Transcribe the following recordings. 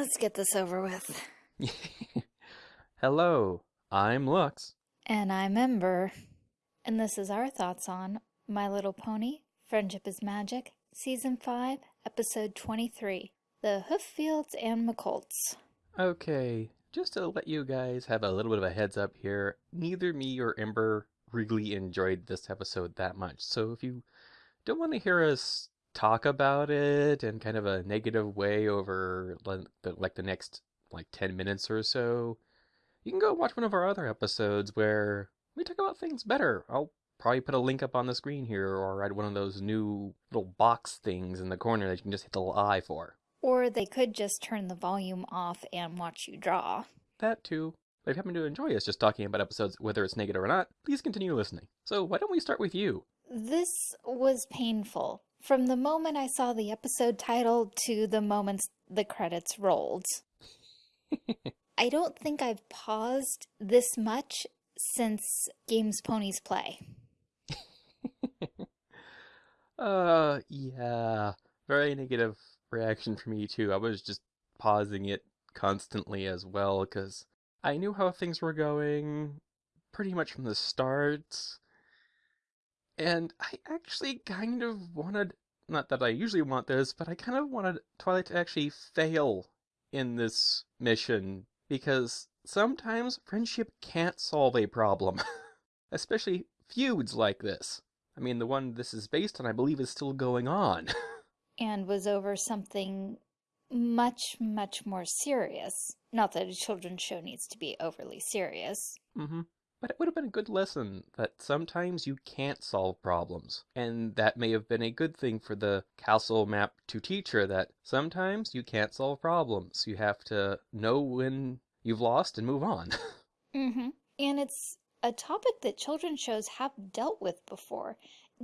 Let's get this over with. Hello, I'm Lux. And I'm Ember. And this is our thoughts on My Little Pony, Friendship is Magic, Season 5, Episode 23, The Hooffields and McColts. Okay, just to let you guys have a little bit of a heads up here, neither me or Ember really enjoyed this episode that much. So if you don't want to hear us talk about it in kind of a negative way over like the, like the next like 10 minutes or so, you can go watch one of our other episodes where we talk about things better. I'll probably put a link up on the screen here or add one of those new little box things in the corner that you can just hit the little eye for. Or they could just turn the volume off and watch you draw. That too. But if you happen to enjoy us just talking about episodes, whether it's negative or not, please continue listening. So why don't we start with you? This was painful. From the moment I saw the episode title to the moment the credits rolled. I don't think I've paused this much since Games Ponies Play. uh, yeah. Very negative reaction for me too. I was just pausing it constantly as well because I knew how things were going pretty much from the start. And I actually kind of wanted, not that I usually want this, but I kind of wanted Twilight to actually fail in this mission because sometimes friendship can't solve a problem, especially feuds like this. I mean, the one this is based on, I believe, is still going on. and was over something much, much more serious. Not that a children's show needs to be overly serious. Mm-hmm. But it would have been a good lesson that sometimes you can't solve problems. And that may have been a good thing for the castle map to teach her that sometimes you can't solve problems. You have to know when you've lost and move on. mm-hmm. And it's a topic that children's shows have dealt with before.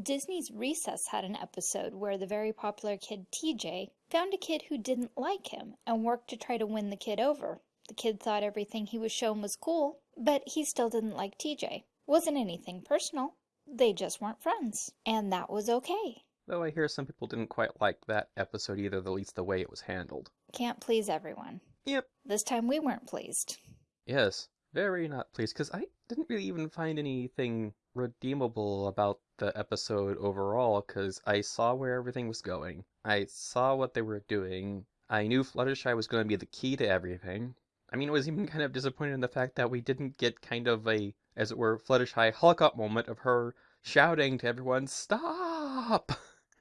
Disney's Recess had an episode where the very popular kid TJ found a kid who didn't like him and worked to try to win the kid over. The kid thought everything he was shown was cool, but he still didn't like TJ. Wasn't anything personal. They just weren't friends. And that was okay. Though I hear some people didn't quite like that episode either, at least the way it was handled. Can't please everyone. Yep. This time we weren't pleased. Yes, very not pleased, because I didn't really even find anything redeemable about the episode overall, because I saw where everything was going. I saw what they were doing. I knew Fluttershy was going to be the key to everything. I mean, it was even kind of disappointed in the fact that we didn't get kind of a, as it were, Fluttershy Hulk up moment of her shouting to everyone, Stop!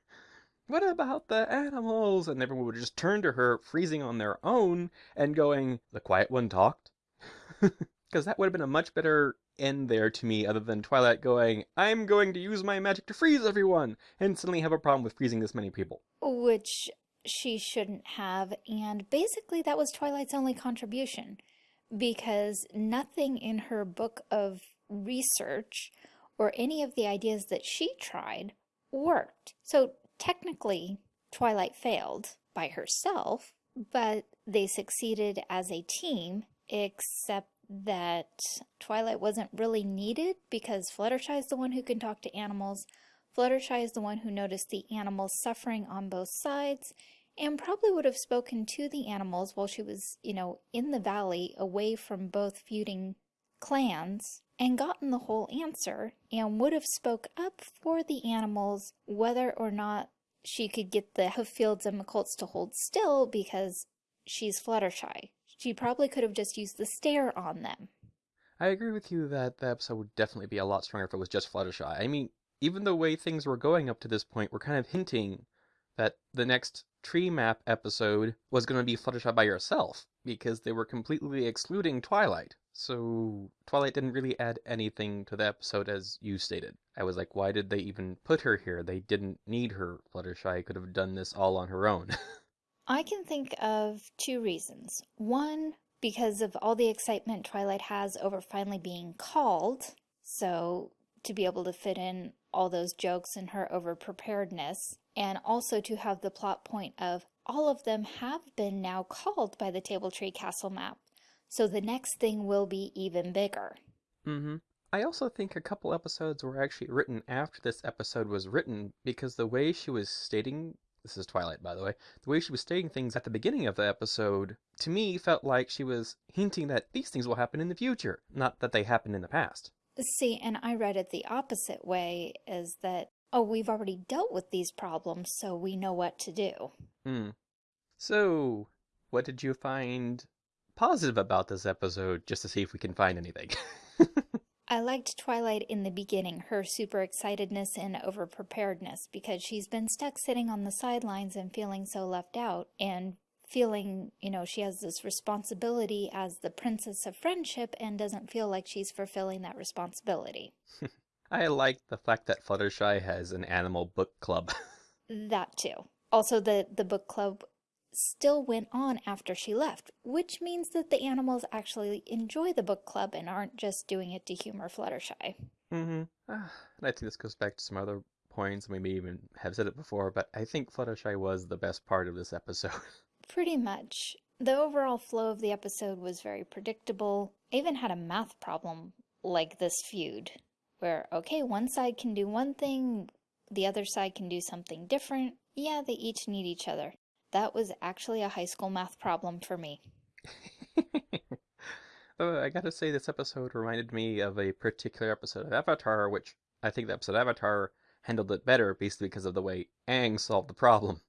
what about the animals? And everyone would just turn to her, freezing on their own, and going, The quiet one talked? Because that would have been a much better end there to me, other than Twilight going, I'm going to use my magic to freeze everyone, and suddenly have a problem with freezing this many people. Which she shouldn't have, and basically that was Twilight's only contribution, because nothing in her book of research or any of the ideas that she tried worked. So technically, Twilight failed by herself, but they succeeded as a team, except that Twilight wasn't really needed because Fluttershy is the one who can talk to animals. Fluttershy is the one who noticed the animals suffering on both sides and probably would have spoken to the animals while she was, you know, in the valley away from both feuding clans and gotten the whole answer and would have spoke up for the animals whether or not she could get the Hooffields and McColts to hold still because she's Fluttershy. She probably could have just used the stare on them. I agree with you that the episode would definitely be a lot stronger if it was just Fluttershy. I mean, even the way things were going up to this point were kind of hinting that the next tree map episode was going to be Fluttershy by herself because they were completely excluding Twilight. So Twilight didn't really add anything to the episode as you stated. I was like, why did they even put her here? They didn't need her. Fluttershy could have done this all on her own. I can think of two reasons. One, because of all the excitement Twilight has over finally being called, so to be able to fit in all those jokes and her over preparedness, and also to have the plot point of all of them have been now called by the Table Tree Castle map, so the next thing will be even bigger. Mm-hmm. I also think a couple episodes were actually written after this episode was written because the way she was stating this is Twilight, by the way, the way she was stating things at the beginning of the episode, to me, felt like she was hinting that these things will happen in the future, not that they happened in the past. See, and I read it the opposite way, is that, oh, we've already dealt with these problems, so we know what to do. Hmm. So, what did you find positive about this episode, just to see if we can find anything? I liked Twilight in the beginning, her super excitedness and overpreparedness, because she's been stuck sitting on the sidelines and feeling so left out, and feeling, you know, she has this responsibility as the princess of friendship and doesn't feel like she's fulfilling that responsibility. I like the fact that Fluttershy has an animal book club. that too. Also, the, the book club still went on after she left, which means that the animals actually enjoy the book club and aren't just doing it to humor Fluttershy. Mm-hmm. Uh, and I think this goes back to some other points, maybe even have said it before, but I think Fluttershy was the best part of this episode. Pretty much. The overall flow of the episode was very predictable. I even had a math problem like this feud, where, okay, one side can do one thing, the other side can do something different. Yeah, they each need each other. That was actually a high school math problem for me. uh, I gotta say, this episode reminded me of a particular episode of Avatar, which I think the episode Avatar handled it better, basically because of the way Aang solved the problem.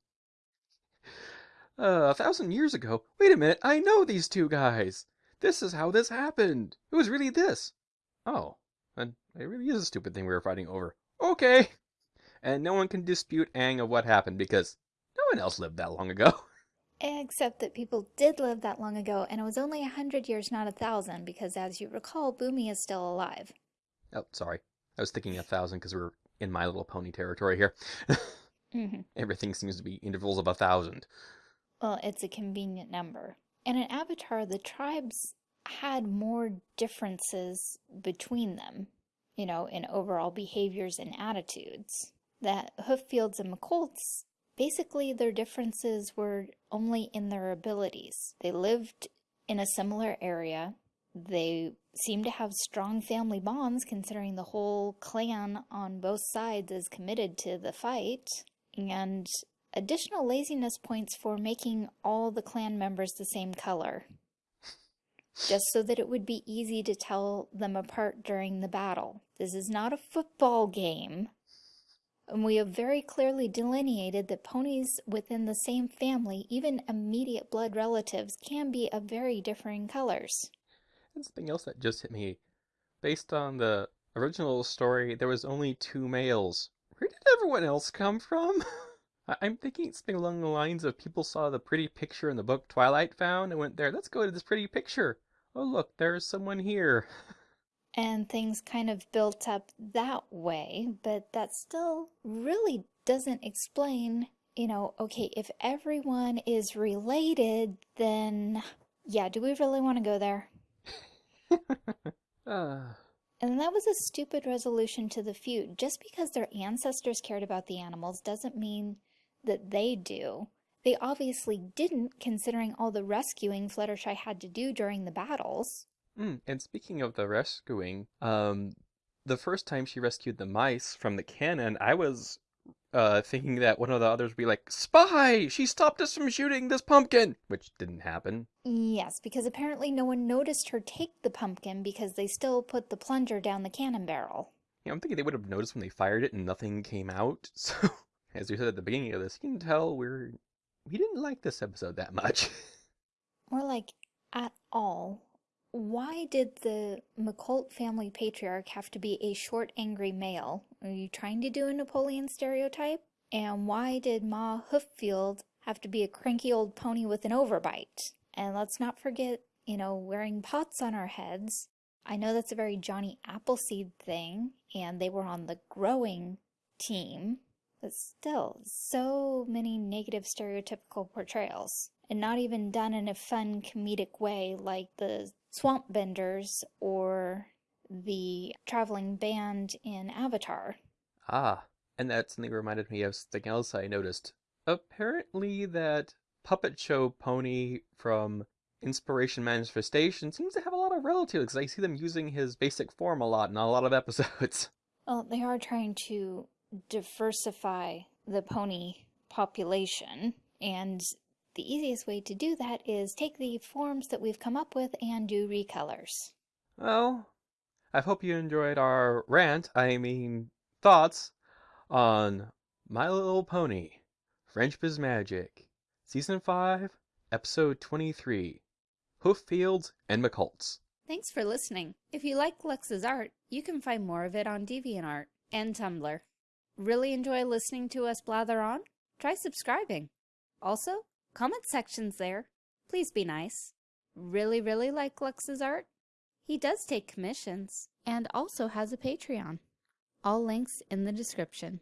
Uh, a thousand years ago? Wait a minute, I know these two guys! This is how this happened! It was really this! Oh, and it really is a stupid thing we were fighting over. Okay! And no one can dispute Aang of what happened because no one else lived that long ago. Except that people did live that long ago, and it was only a hundred years, not a thousand, because as you recall, Bumi is still alive. Oh, sorry. I was thinking a thousand because we're in My Little Pony territory here. mm -hmm. Everything seems to be intervals of a thousand. Well, it's a convenient number. And in Avatar, the tribes had more differences between them, you know, in overall behaviors and attitudes. That Hooffields and McColts, basically their differences were only in their abilities. They lived in a similar area. They seem to have strong family bonds considering the whole clan on both sides is committed to the fight. And additional laziness points for making all the clan members the same color, just so that it would be easy to tell them apart during the battle. This is not a football game, and we have very clearly delineated that ponies within the same family, even immediate blood relatives, can be of very differing colors. And something else that just hit me. Based on the original story, there was only two males. Where did everyone else come from? I'm thinking something along the lines of people saw the pretty picture in the book Twilight found and went there, let's go to this pretty picture. Oh, look, there's someone here. And things kind of built up that way, but that still really doesn't explain, you know, okay, if everyone is related, then yeah, do we really want to go there? uh. And that was a stupid resolution to the feud. Just because their ancestors cared about the animals doesn't mean that they do. They obviously didn't, considering all the rescuing Fluttershy had to do during the battles. Mm, and speaking of the rescuing, um, the first time she rescued the mice from the cannon, I was uh, thinking that one of the others would be like, Spy! She stopped us from shooting this pumpkin! Which didn't happen. Yes, because apparently no one noticed her take the pumpkin because they still put the plunger down the cannon barrel. Yeah, I'm thinking they would have noticed when they fired it and nothing came out, so as we said at the beginning of this, you can tell we're we didn't like this episode that much. More like at all. Why did the McColt family patriarch have to be a short, angry male? Are you trying to do a Napoleon stereotype? And why did Ma Hooffield have to be a cranky old pony with an overbite? And let's not forget, you know, wearing pots on our heads. I know that's a very Johnny Appleseed thing, and they were on the growing team, but still, so many negative stereotypical portrayals. And not even done in a fun comedic way like the Swamp Benders or the traveling band in Avatar. Ah, and that suddenly reminded me of something else I noticed. Apparently that puppet show pony from Inspiration Manifestation seems to have a lot of relatives I see them using his basic form a lot in a lot of episodes. Well, they are trying to diversify the pony population, and the easiest way to do that is take the forms that we've come up with and do recolors. Well, I hope you enjoyed our rant, I mean, thoughts on My Little Pony, Friendship is Magic, Season 5, Episode 23, Hooffields and McColts. Thanks for listening. If you like Lux's art, you can find more of it on DeviantArt and Tumblr. Really enjoy listening to us blather on? Try subscribing. Also, comment sections there. Please be nice. Really, really like Lux's art? He does take commissions and also has a Patreon. All links in the description.